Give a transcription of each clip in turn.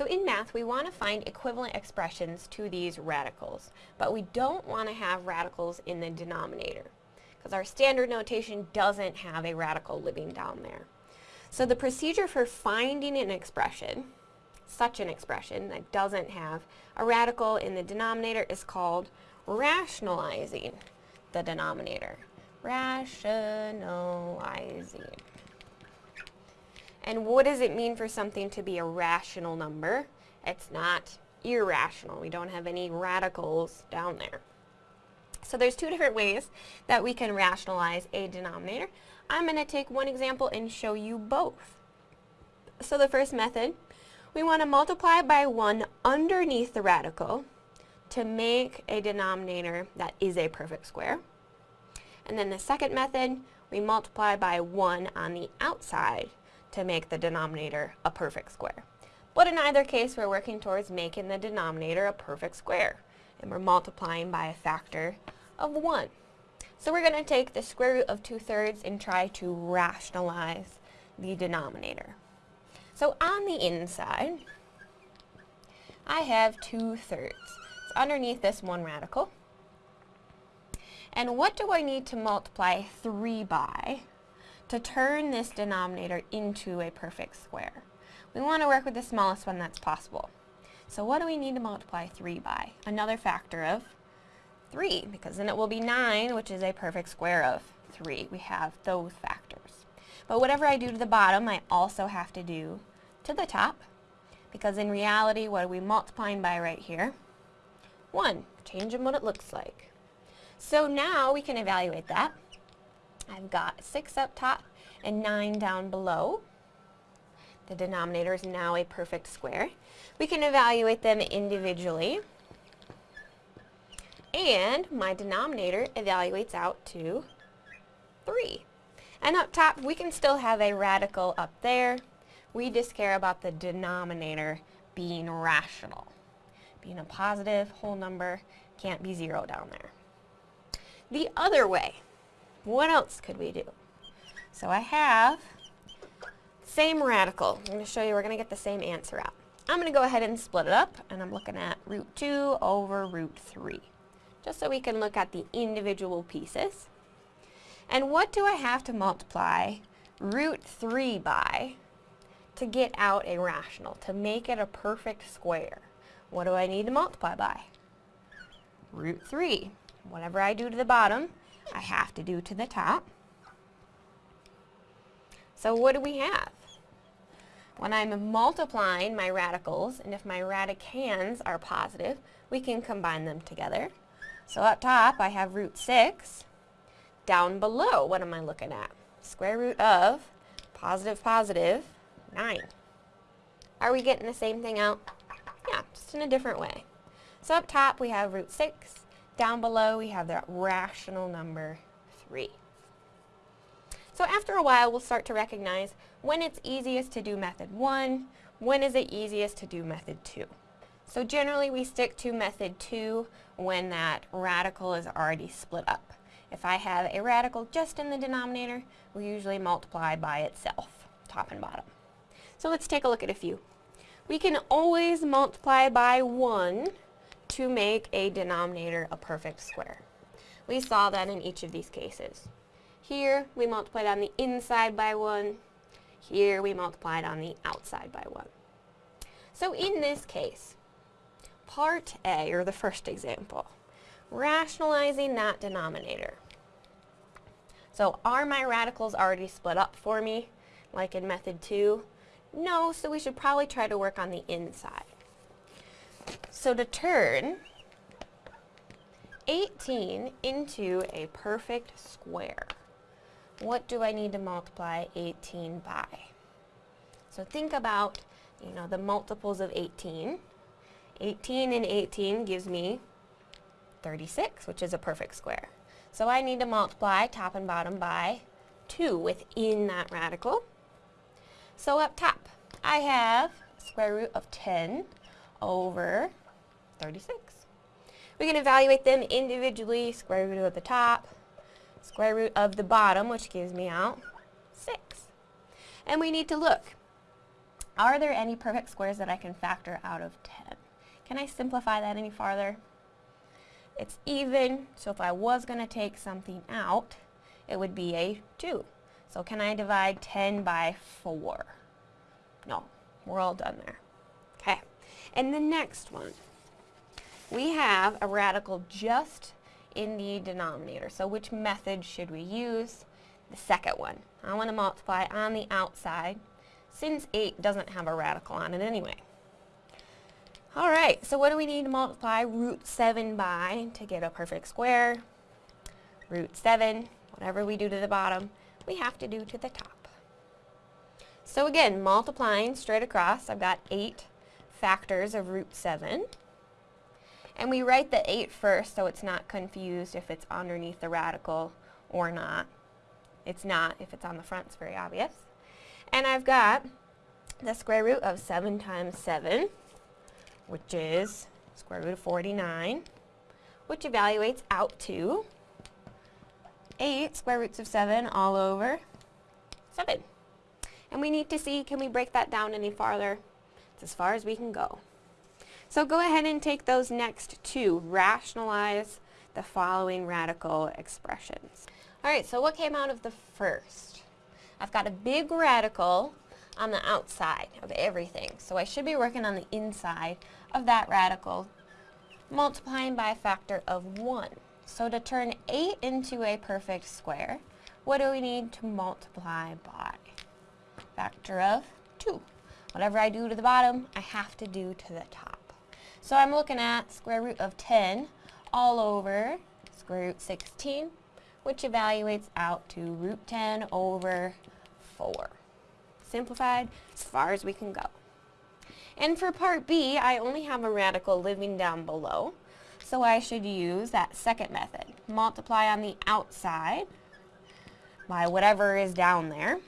So in math, we want to find equivalent expressions to these radicals, but we don't want to have radicals in the denominator, because our standard notation doesn't have a radical living down there. So the procedure for finding an expression, such an expression that doesn't have a radical in the denominator is called rationalizing the denominator. Rationalizing. And what does it mean for something to be a rational number? It's not irrational. We don't have any radicals down there. So there's two different ways that we can rationalize a denominator. I'm going to take one example and show you both. So the first method, we want to multiply by 1 underneath the radical to make a denominator that is a perfect square. And then the second method, we multiply by 1 on the outside to make the denominator a perfect square. But in either case, we're working towards making the denominator a perfect square. And we're multiplying by a factor of 1. So we're going to take the square root of 2 thirds and try to rationalize the denominator. So on the inside, I have 2 thirds. It's underneath this one radical. And what do I need to multiply 3 by to turn this denominator into a perfect square? We want to work with the smallest one that's possible. So what do we need to multiply 3 by? Another factor of 3, because then it will be 9, which is a perfect square of 3. We have those factors. But whatever I do to the bottom, I also have to do to the top, because in reality, what are we multiplying by right here? 1, changing what it looks like. So now we can evaluate that. I've got 6 up top and 9 down below. The denominator is now a perfect square. We can evaluate them individually. And my denominator evaluates out to 3. And up top, we can still have a radical up there. We just care about the denominator being rational. Being a positive whole number can't be 0 down there the other way. What else could we do? So I have same radical. I'm going to show you we're going to get the same answer out. I'm going to go ahead and split it up, and I'm looking at root 2 over root 3, just so we can look at the individual pieces. And what do I have to multiply root 3 by to get out a rational, to make it a perfect square? What do I need to multiply by? Root 3. Whatever I do to the bottom, I have to do to the top. So what do we have? When I'm multiplying my radicals, and if my radicands are positive, we can combine them together. So up top, I have root 6. Down below, what am I looking at? Square root of positive, positive, 9. Are we getting the same thing out? Yeah, just in a different way. So up top, we have root 6. Down below we have the rational number 3. So after a while we'll start to recognize when it's easiest to do method 1, when is it easiest to do method 2. So generally we stick to method 2 when that radical is already split up. If I have a radical just in the denominator, we usually multiply by itself, top and bottom. So let's take a look at a few. We can always multiply by 1 to make a denominator a perfect square. We saw that in each of these cases. Here, we multiplied on the inside by 1. Here, we multiplied on the outside by 1. So in this case, part A, or the first example, rationalizing that denominator. So are my radicals already split up for me, like in method 2? No, so we should probably try to work on the inside. So to turn 18 into a perfect square, what do I need to multiply 18 by? So think about, you know, the multiples of 18. 18 and 18 gives me 36, which is a perfect square. So I need to multiply top and bottom by 2 within that radical. So up top, I have square root of 10 over 36. We can evaluate them individually, square root of the top, square root of the bottom, which gives me out 6. And we need to look. are there any perfect squares that I can factor out of 10? Can I simplify that any farther? It's even, so if I was going to take something out, it would be a 2. So can I divide 10 by 4? No, we're all done there. Okay, and the next one, we have a radical just in the denominator. So which method should we use? The second one. I want to multiply on the outside since 8 doesn't have a radical on it anyway. Alright, so what do we need to multiply root 7 by to get a perfect square? Root 7, whatever we do to the bottom, we have to do to the top. So again, multiplying straight across, I've got 8 factors of root 7. And we write the 8 first so it's not confused if it's underneath the radical or not. It's not if it's on the front, it's very obvious. And I've got the square root of 7 times 7, which is square root of 49, which evaluates out to 8 square roots of 7 all over 7. And we need to see, can we break that down any farther? It's as far as we can go. So go ahead and take those next two. Rationalize the following radical expressions. Alright, so what came out of the first? I've got a big radical on the outside of everything. So I should be working on the inside of that radical, multiplying by a factor of 1. So to turn 8 into a perfect square, what do we need to multiply by? Factor of 2. Whatever I do to the bottom, I have to do to the top. So I'm looking at square root of 10 all over square root 16, which evaluates out to root 10 over 4. Simplified as far as we can go. And for part B, I only have a radical living down below, so I should use that second method. Multiply on the outside by whatever is down there.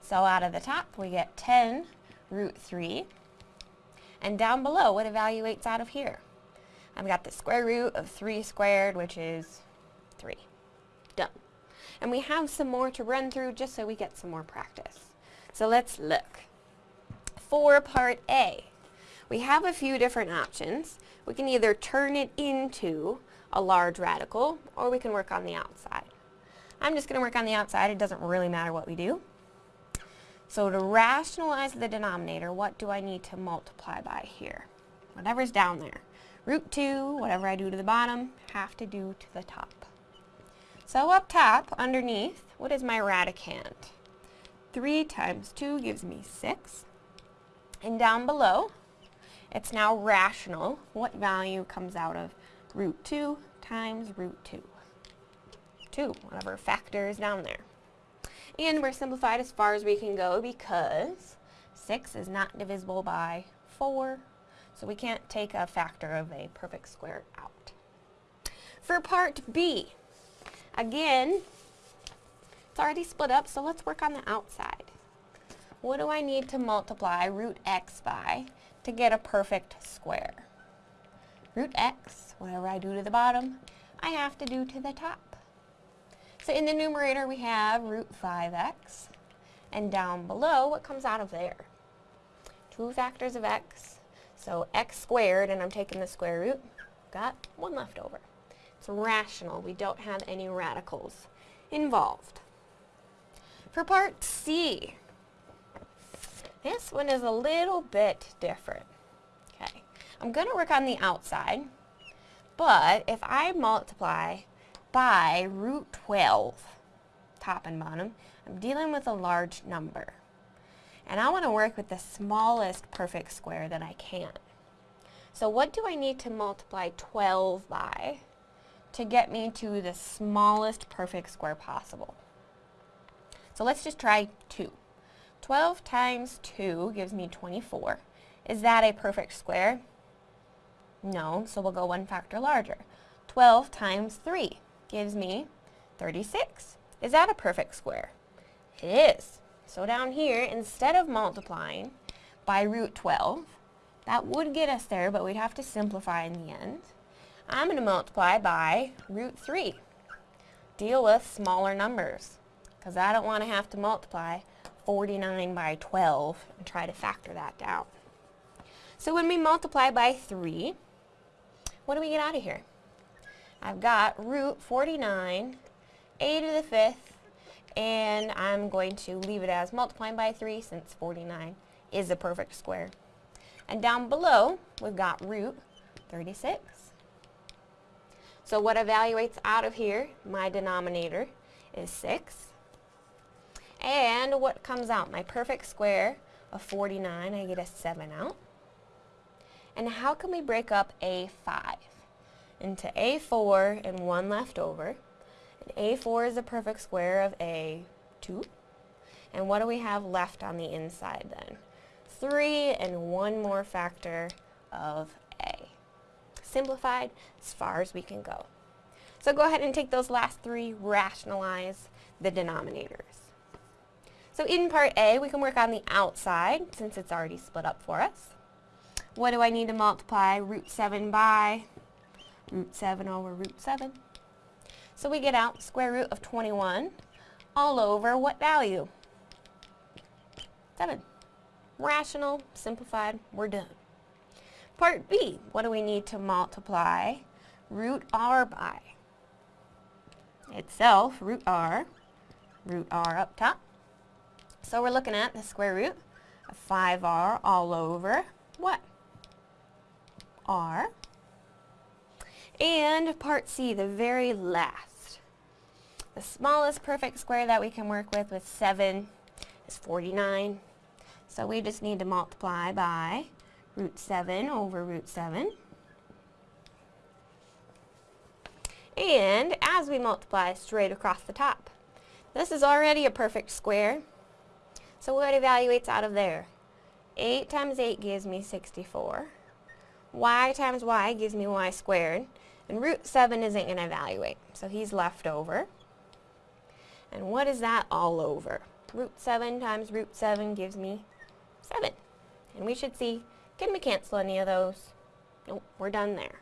So out of the top, we get 10 root 3. And down below, what evaluates out of here? I've got the square root of 3 squared, which is 3. Done. And we have some more to run through just so we get some more practice. So let's look. For part A, we have a few different options. We can either turn it into a large radical, or we can work on the outside. I'm just going to work on the outside. It doesn't really matter what we do. So to rationalize the denominator, what do I need to multiply by here? Whatever's down there. Root 2, whatever I do to the bottom, have to do to the top. So up top, underneath, what is my radicand? 3 times 2 gives me 6. And down below, it's now rational. What value comes out of root 2 times root 2? 2, whatever factor is down there. And we're simplified as far as we can go because 6 is not divisible by 4, so we can't take a factor of a perfect square out. For part B, again, it's already split up, so let's work on the outside. What do I need to multiply root x by to get a perfect square? Root x, whatever I do to the bottom, I have to do to the top. So in the numerator we have root 5x, and down below, what comes out of there? Two factors of x, so x squared, and I'm taking the square root, got one left over. It's rational, we don't have any radicals involved. For part C, this one is a little bit different. Okay, I'm going to work on the outside, but if I multiply by root 12, top and bottom, I'm dealing with a large number. And I want to work with the smallest perfect square that I can. So what do I need to multiply 12 by to get me to the smallest perfect square possible? So let's just try 2. 12 times 2 gives me 24. Is that a perfect square? No, so we'll go one factor larger. 12 times 3 gives me 36. Is that a perfect square? It is. So down here, instead of multiplying by root 12, that would get us there, but we'd have to simplify in the end. I'm going to multiply by root 3. Deal with smaller numbers, because I don't want to have to multiply 49 by 12 and try to factor that down. So when we multiply by 3, what do we get out of here? I've got root 49, a to the 5th, and I'm going to leave it as multiplying by 3 since 49 is a perfect square. And down below, we've got root 36. So what evaluates out of here, my denominator, is 6. And what comes out? My perfect square of 49, I get a 7 out. And how can we break up A5? Into A4 and 1 left over. And A4 is the perfect square of A2. And what do we have left on the inside then? 3 and one more factor of A. Simplified as far as we can go. So go ahead and take those last three, rationalize the denominators. So in part A, we can work on the outside since it's already split up for us. What do I need to multiply root 7 by? Root 7 over root 7. So we get out square root of 21 all over what value? 7. Rational, simplified, we're done. Part B, what do we need to multiply root r by? Itself, root r, root r up top. So we're looking at the square root of 5r all over what? r. And part C, the very last. The smallest perfect square that we can work with with 7 is 49. So we just need to multiply by root 7 over root 7. And as we multiply straight across the top, this is already a perfect square. So what evaluates out of there? 8 times 8 gives me 64 y times y gives me y squared. And root 7 isn't going to evaluate, so he's left over. And what is that all over? Root 7 times root 7 gives me 7. And we should see, can we cancel any of those? Nope, we're done there.